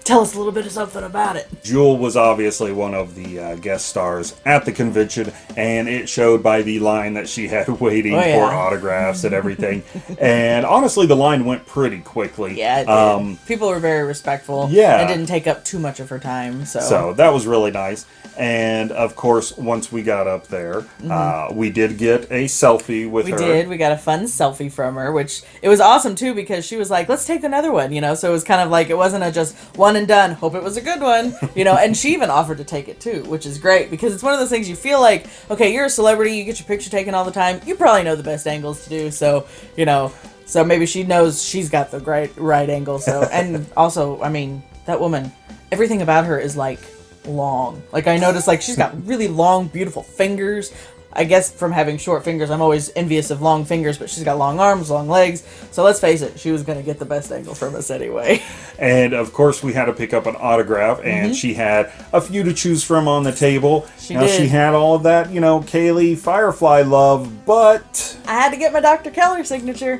Tell us a little bit of something about it. Jewel was obviously one of the uh, guest stars at the convention, and it showed by the line that she had waiting Oh, yeah. for autographs and everything. and honestly, the line went pretty quickly. Yeah, it did. Um, people were very respectful. Yeah. it didn't take up too much of her time. So, So that was really nice. And of course, once we got up there, uh, we did get a selfie with Mm-hmm. we did. We got a fun selfie from her, which it was awesome too because she was like, "Let's take another one," you know. So it was kind of like it wasn't a just one and done. Hope it was a good one, you know. and she even offered to take it too, which is great because it's one of those things you feel like, okay, you're a celebrity, you get your picture taken all the time, you probably know the best angles to do. So you know, so maybe she knows she's got the right right angle. So and also, I mean, that woman, everything about her is like long. Like I noticed, like she's got really long, beautiful fingers. I guess from having short fingers, I'm always envious of long fingers, but she's got long arms, long legs. So let's face it, she was going to get the best angle from us anyway. And of course, we had to pick up an autograph, and Mhm. she had a few to choose from on the table. She now, she had all of that, you know, Kaylee Firefly love, but I had to get my Dr. Keller signature.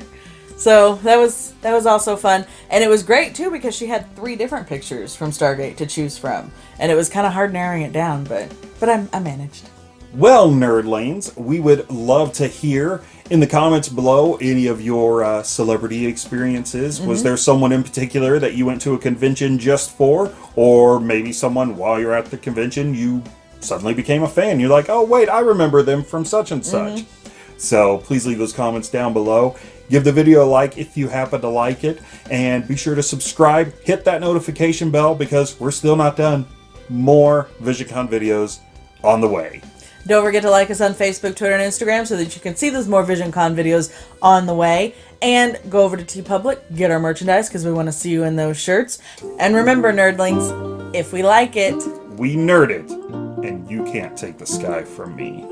So that was that was also fun, and it was great too because she had three different pictures from Stargate to choose from, and it was kind of hard narrowing it down, but but I, I managed. Well, nerdlings, we would love to hear in the comments below any of your uh, celebrity experiences. Was Mhm. there someone in particular that you went to a convention just for? Or maybe someone while you're at the convention you suddenly became a fan? You're like, oh, wait, I remember them from such and such. So please leave those comments down below. Give the video a like if you happen to like it. And be sure to subscribe, hit that notification bell because we're still not done. More VisionCon videos on the way. Don't forget to like us on Facebook, Twitter, and Instagram so that you can see those more VisionCon videos on the way. And go over to TeePublic, get our merchandise because we want to see you in those shirts. And remember, nerdlings, if we like it, We nerd it, and you can't take the sky from me.